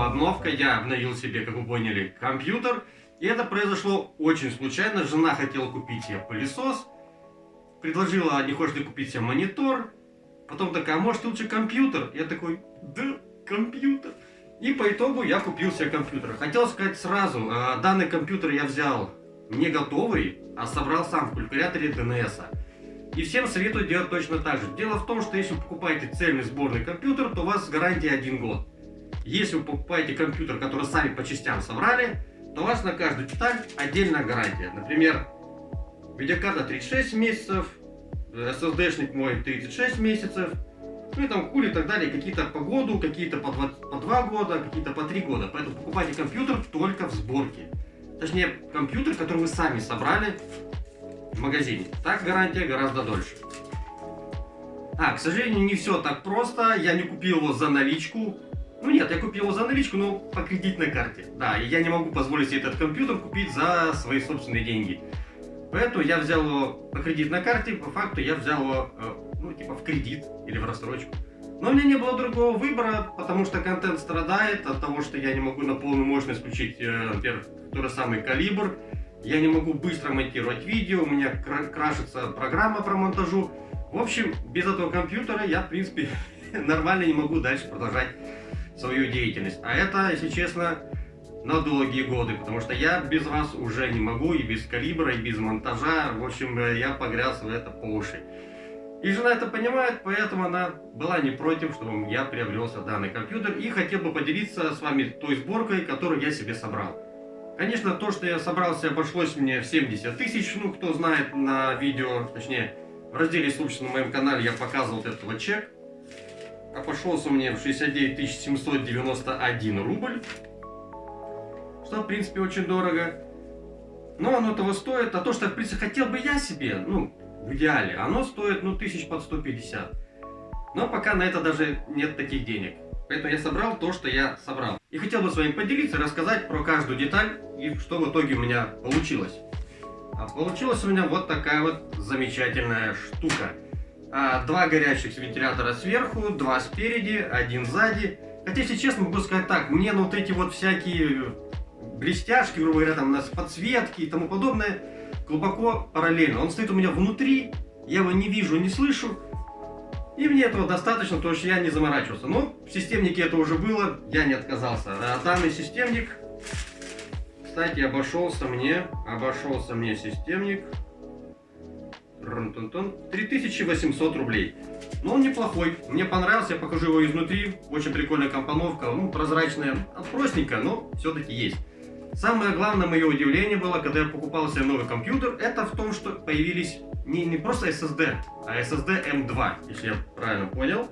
Новая обновка. Я обновил себе, как вы поняли, компьютер. И это произошло очень случайно. Жена хотела купить себе пылесос. Предложила, не хочешь ли купить себе монитор. Потом такая, а может лучше компьютер? Я такой, да, компьютер. И по итогу я купил себе компьютер. Хотел сказать сразу, а, данный компьютер я взял не готовый, а собрал сам в калькуляторе DNS. -а. И всем советую делать точно так же. Дело в том, что если вы покупаете цельный сборный компьютер, то у вас гарантия один год. Если вы покупаете компьютер, который сами по частям собрали, то у вас на каждую деталь отдельная гарантия. Например, видеокарта 36 месяцев, SSD-шник мой 36 месяцев, ну и там кули и так далее, какие-то по году, какие-то по 2, по 2 года, какие-то по 3 года. Поэтому покупайте компьютер только в сборке. Точнее, компьютер, который вы сами собрали, в магазине. Так гарантия гораздо дольше. А, к сожалению, не все так просто. Я не купил его за наличку. Ну нет, я купил его за наличку, но по кредитной карте. Да, и я не могу позволить себе этот компьютер купить за свои собственные деньги. Поэтому я взял его по кредитной карте, по факту я взял его, э, ну, типа в кредит или в рассрочку. Но у меня не было другого выбора, потому что контент страдает от того, что я не могу на полную мощность включить, э, например, тот же самый калибр. Я не могу быстро монтировать видео, у меня крашится программа про монтажу. В общем, без этого компьютера я, в принципе, нормально не могу дальше продолжать свою деятельность. А это, если честно, на долгие годы, потому что я без вас уже не могу, и без калибра, и без монтажа. В общем, я погряз в это по уши. И жена это понимает, поэтому она была не против, чтобы я приобрелся данный компьютер и хотел бы поделиться с вами той сборкой, которую я себе собрал. Конечно, то, что я собрался, обошлось мне в 70 тысяч. Ну, кто знает на видео, точнее, в разделе «Случай» на моем канале я показывал этот вот чек. Обошелся мне в 69 791 рубль. Что, в принципе, очень дорого. Но оно того стоит. А то, что, в принципе, хотел бы я себе, ну, в идеале, оно стоит, ну, тысяч под 150. Но пока на это даже нет таких денег. Поэтому я собрал то, что я собрал. И хотел бы с вами поделиться, рассказать про каждую деталь и что в итоге у меня получилось. А получилась у меня вот такая вот замечательная штука. А, два горящих вентилятора сверху, два спереди, один сзади. Хотя, если честно, могу сказать так, мне на вот эти вот всякие блестяшки, грубо говоря, там подсветки и тому подобное, глубоко параллельно. Он стоит у меня внутри, я его не вижу, не слышу, и мне этого достаточно, потому что я не заморачивался. Но в системнике это уже было, я не отказался. А данный системник, кстати, обошелся мне, обошелся мне системник 3800 рублей. Но он неплохой, мне понравился, я покажу его изнутри. Очень прикольная компоновка, ну, прозрачная, простенькая, но все-таки есть. Самое главное мое удивление было, когда я покупал себе новый компьютер, это в том, что появились не, не просто SSD, а SSD M2, если я правильно понял.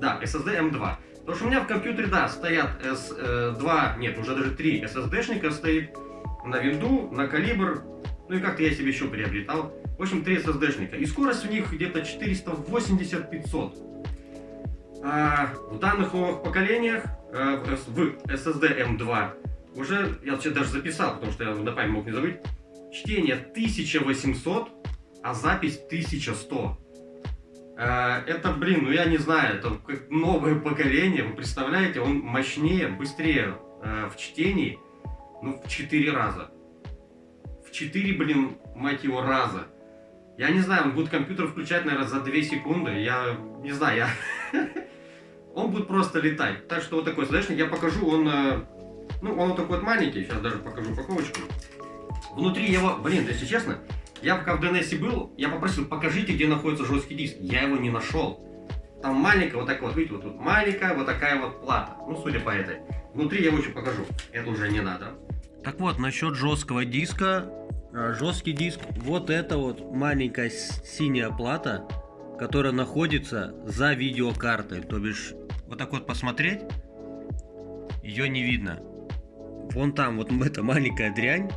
Да, SSD M2. Потому что у меня в компьютере, да, стоят S2, нет, уже даже 3 SSD-шника стоит на винду, на калибр, ну и как-то я себе еще приобретал. В общем, 3 SSD-шника. И скорость у них где-то 480-500. А в данных новых поколениях, э, в SSD M2, уже, я вообще даже записал, потому что я на память мог не забыть, чтение 1800, а запись 1100. Э, это, блин, ну я не знаю, это новое поколение, вы представляете, он мощнее, быстрее в чтении, ну, в 4 раза. В 4, блин, мать его, раза. Я не знаю, он будет компьютер включать, наверное, за 2 секунды, я не знаю, я... Он будет просто летать. Так что вот такой слэшник я покажу, он э, ну, он вот такой вот маленький, сейчас даже покажу упаковочку. Внутри его, блин, если честно, я пока в DNS был, я попросил, покажите, где находится жесткий диск. Я его не нашел. Там маленькая, вот такая вот, видите, вот тут маленькая, вот такая вот плата. Ну, судя по этой. Внутри я его еще покажу. Это уже не надо. Так вот, насчет жесткого диска. А, жесткий диск, вот это вот маленькая синяя плата, которая находится за видеокартой. То бишь, вот так вот посмотреть, ее не видно. Вон там, вот эта маленькая дрянь,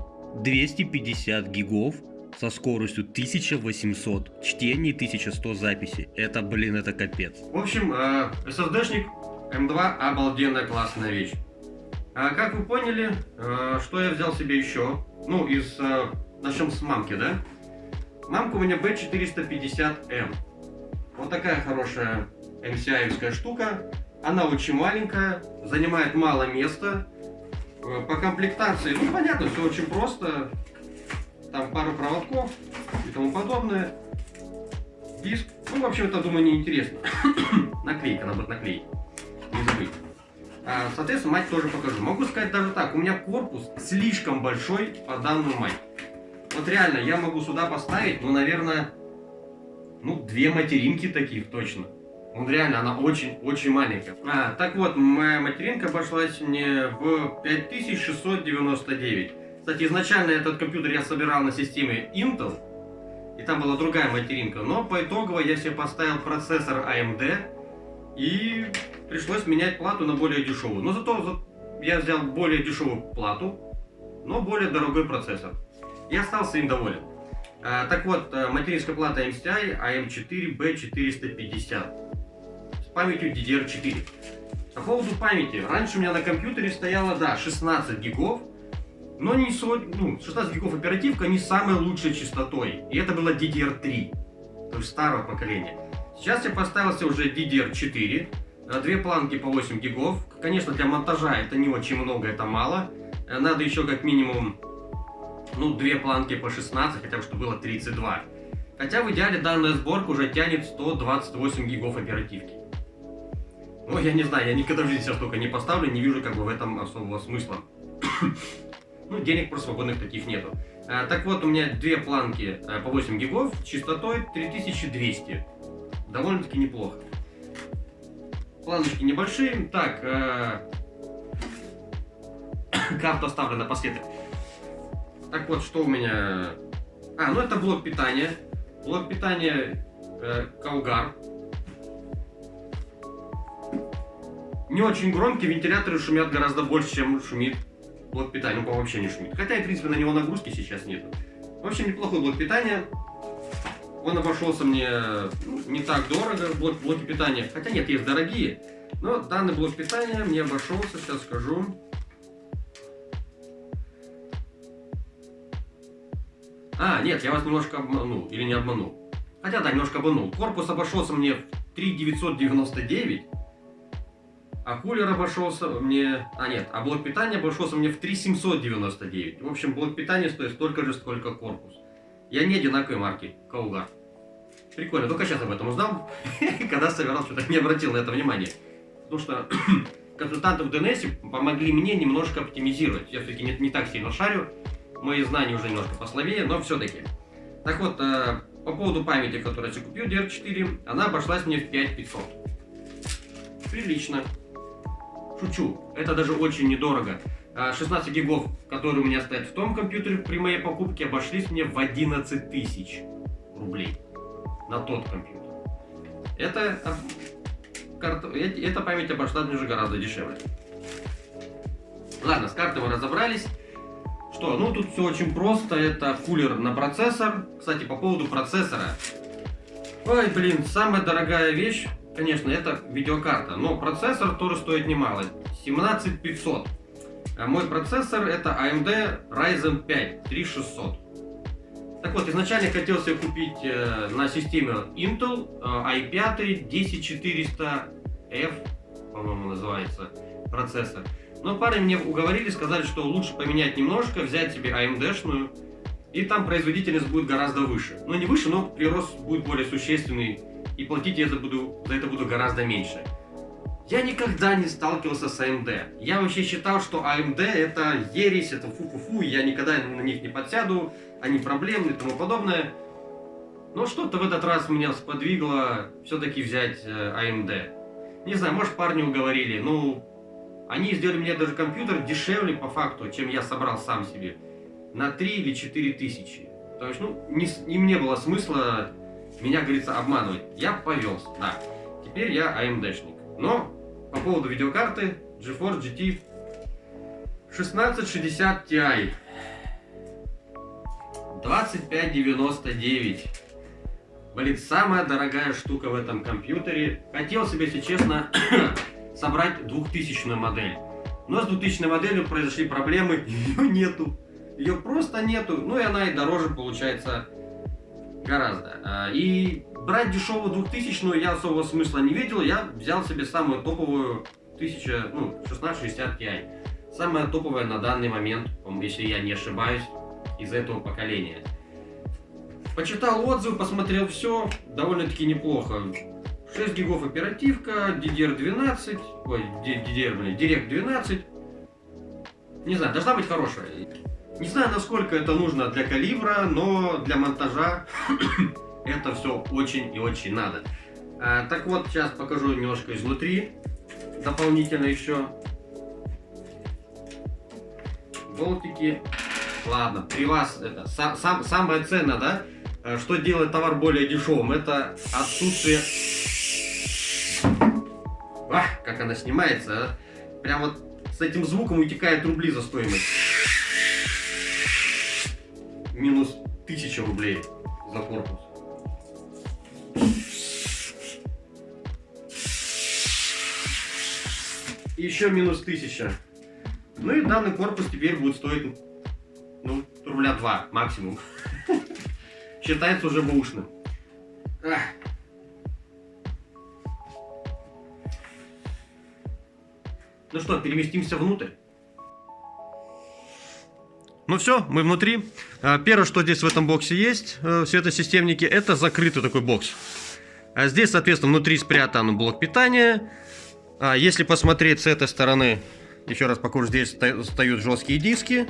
250 гигов со скоростью 1800 чтений, 1100 записей. Это, блин, это капец. В общем, э, SSD-шник M2 обалденная классная вещь. А как вы поняли, э, что я взял себе еще? Ну, из... Начнем с мамки, да? Мамка у меня B450M. Вот такая хорошая MCI-евская штука. Она очень маленькая, занимает мало места. Э, по комплектации, ну понятно, все очень просто. Там пару проводков и тому подобное. Диск. Ну, в общем, это, думаю, неинтересно. Наклейка, надо будет. Не забыть. А, соответственно, мать тоже покажу. Могу сказать даже так, у меня корпус слишком большой по данную мать. Вот реально, я могу сюда поставить, ну, наверное, ну, две материнки таких точно. Он реально, она очень-очень маленькая. А, так вот, моя материнка обошлась мне в 5699. Кстати, изначально этот компьютер я собирал на системе Intel. И там была другая материнка. Но по итогу я себе поставил процессор AMD. И пришлось менять плату на более дешевую. Но зато я взял более дешевую плату, но более дорогой процессор. И остался им доволен. А, так вот, э, материнская плата MCI AM4B450 с памятью DDR4. По поводу памяти. Раньше у меня на компьютере стояло, да, 16 гигов, но не 40, ну, 16 гигов оперативка не самой лучшей частотой. И это было DDR3, то есть старого поколения. Сейчас я поставил себе уже DDR4, э, две планки по 8 гигов. Конечно, для монтажа это не очень много, это мало. Э, надо еще как минимум ну, две планки по 16, хотя бы, чтобы было 32. Хотя в идеале данная сборка уже тянет 128 гигов оперативки. Ну, я не знаю, я никогда в жизни себя столько не поставлю, не вижу как бы в этом особого смысла. ну, денег просто свободных таких нету. А, так вот, у меня две планки а, по 8 гигов, частотой 3200. Довольно-таки неплохо. Планочки небольшие. Так, а... карту оставлю напоследок. Так вот, что у меня... А, ну это блок питания. Блок питания э, Каугар. Не очень громкий, вентиляторы шумят гораздо больше, чем шумит блок питания. Ну, вообще не шумит. Хотя, в принципе, на него нагрузки сейчас нет. В общем, неплохой блок питания. Он обошелся мне ну, не так дорого, блок, блоки питания. Хотя нет, есть дорогие. Но данный блок питания мне обошелся, сейчас скажу, А, нет, я вас немножко обманул. Или не обманул. Хотя да, немножко обманул. Корпус обошелся мне в 3999. А кулер обошелся мне... А нет, а блок питания обошелся мне в 3799. В общем, блок питания стоит столько же, сколько корпус. Я не одинаковой марки. Каугар. Прикольно, только сейчас об этом узнал. Когда собирал, что-то не обратил на это внимание. Потому что консультанты в DNS помогли мне немножко оптимизировать. Я все-таки не, не так сильно шарю мои знания уже немножко послабее, но все-таки. Так вот, э, по поводу памяти, которую я купил, DR4, она обошлась мне в 5500. Прилично. Шучу, это даже очень недорого. 16 э, гигов, которые у меня стоят в том компьютере при моей покупке, обошлись мне в 11 тысяч рублей на тот компьютер. Это, карта, эта память обошлась мне уже гораздо дешевле. Ладно, с картой мы разобрались. Что? Ну, тут все очень просто. Это кулер на процессор. Кстати, по поводу процессора. Ой, блин, самая дорогая вещь, конечно, это видеокарта. Но процессор тоже стоит немало. 17500. А мой процессор это AMD Ryzen 5 3600. Так вот, изначально хотел себе купить э, на системе Intel э, i5 10400F, по-моему, называется процессор. Но парни мне уговорили, сказали, что лучше поменять немножко, взять себе AMD-шную, и там производительность будет гораздо выше. Ну, не выше, но прирост будет более существенный, и платить я за, буду, за это буду гораздо меньше. Я никогда не сталкивался с AMD. Я вообще считал, что AMD это ересь, это фу-фу-фу, я никогда на них не подсяду, они проблемны и тому подобное. Но что-то в этот раз меня сподвигло все-таки взять AMD. Э, не знаю, может парни уговорили, ну, Они сделали мне даже компьютер дешевле по факту, чем я собрал сам себе. На 3 или 4 тысячи. То есть, ну, не, не мне было смысла меня, говорится, обманывать. Я повелся, да. Теперь я AMD-шник. Но по поводу видеокарты GeForce GT 1660 Ti 2599 Блин, самая дорогая штука в этом компьютере. Хотел себе, если честно, собрать 2000 модель. Но с 2000 моделью произошли проблемы, ее нету. Ее просто нету. Ну и она и дороже получается гораздо. А, и брать дешевую 2000 я особого смысла не видел. Я взял себе самую топовую 1000, ну, 1660 Ti. Самая топовая на данный момент, если я не ошибаюсь, из этого поколения. Почитал отзывы, посмотрел все, довольно-таки неплохо. 6 гигов оперативка, DDR12, ой, DDR, блин, Direct 12. Не знаю, должна быть хорошая. Не знаю, насколько это нужно для калибра, но для монтажа это все очень и очень надо. А, так вот, сейчас покажу немножко изнутри, дополнительно еще. Болтики. Ладно, при вас это сам, сам, самое ценное, да? Э, что делает товар более дешевым? Это отсутствие... Как она снимается, а? Прям вот с этим звуком утекает рубли за стоимость. Минус 1000 рублей за корпус. И еще минус 1000. Ну и данный корпус теперь будет стоить, ну, рубля 2 максимум. считается уже бушным. Ну что, переместимся внутрь. Ну все, мы внутри. А, первое, что здесь в этом боксе есть, э, в светосистемнике, это закрытый такой бокс. А здесь, соответственно, внутри спрятан блок питания. А если посмотреть с этой стороны, еще раз покажу, здесь стоят жесткие диски.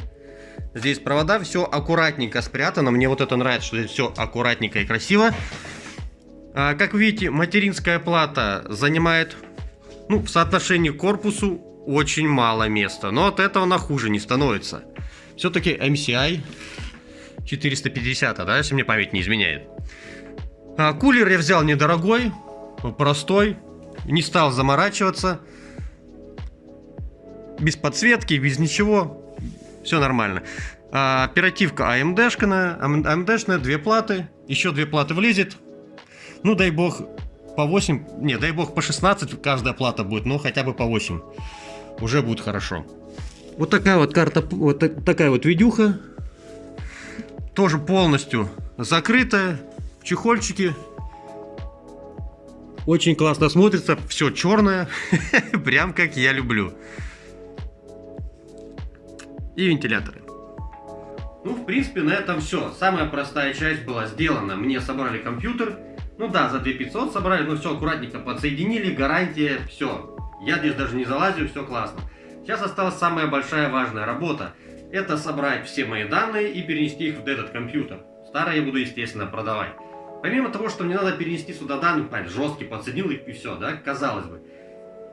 Здесь провода, все аккуратненько спрятано. Мне вот это нравится, что здесь все аккуратненько и красиво. А, как видите, материнская плата занимает, ну, в соотношении к корпусу очень мало места. Но от этого она хуже не становится. Все-таки MCI 450, да, если мне память не изменяет. А, кулер я взял недорогой, простой, не стал заморачиваться. Без подсветки, без ничего все нормально. А, оперативка AMD-шная, AMD-шная, две платы, еще две платы влезет. Ну, дай бог, по 8, не, дай бог, по 16 каждая плата будет, но хотя бы по 8. Уже будет хорошо. Вот такая вот карта, вот такая вот видюха. Тоже полностью закрытая, в чехольчике. Очень классно смотрится, все черное, прям как я люблю и вентиляторы. Ну, в принципе, на этом все. Самая простая часть была сделана. Мне собрали компьютер. Ну да, за 2500 собрали, но все аккуратненько подсоединили, гарантия, все. Я здесь даже не залазю, все классно. Сейчас осталась самая большая важная работа. Это собрать все мои данные и перенести их в этот компьютер. Старые я буду, естественно, продавать. Помимо того, что мне надо перенести сюда данные, понятно, жесткий, подсоединил их и все, да, казалось бы.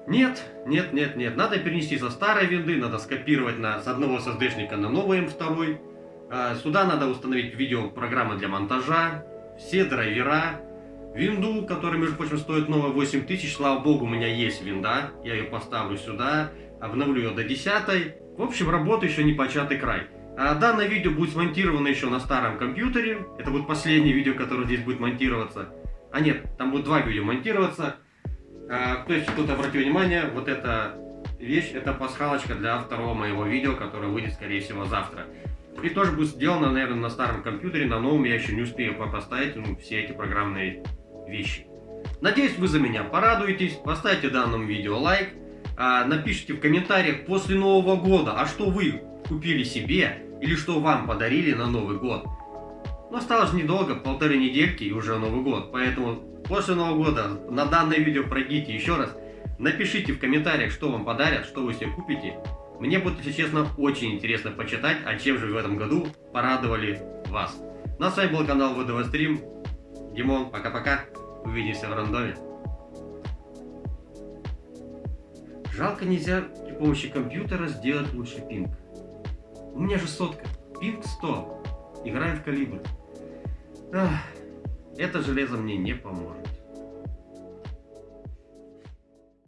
Нет, нет, нет, нет. Надо перенести со старой винды, надо скопировать на, с одного SSD-шника на новый M2. А, сюда надо установить видеопрограммы для монтажа, все драйвера, винду, которая, между прочим, стоит новая 8000. Слава богу, у меня есть винда. Я ее поставлю сюда, обновлю ее до 10. В общем, работа еще не початый край. А данное видео будет смонтировано еще на старом компьютере. Это будет последнее видео, которое здесь будет монтироваться. А нет, там будет два видео монтироваться. А, то есть тут обратите внимание, вот эта вещь, это пасхалочка для второго моего видео, которое выйдет, скорее всего, завтра. И тоже будет сделано, наверное, на старом компьютере, на новом я еще не успею поставить ну, все эти программные вещи. Надеюсь, вы за меня порадуетесь, поставьте данному видео лайк, а, напишите в комментариях после Нового года, а что вы купили себе или что вам подарили на Новый год. Но осталось недолго, полторы недельки и уже Новый год, поэтому После Нового года на данное видео пройдите еще раз. Напишите в комментариях, что вам подарят, что вы себе купите. Мне будет, если честно, очень интересно почитать, а чем же в этом году порадовали вас. Ну а с вами был канал ВДВ Стрим. Димон, пока-пока. Увидимся в рандоме. Жалко нельзя при помощи компьютера сделать лучше пинг. У меня же сотка. Пинг 100. Играем в калибр. Ах, это железо мне не поможет.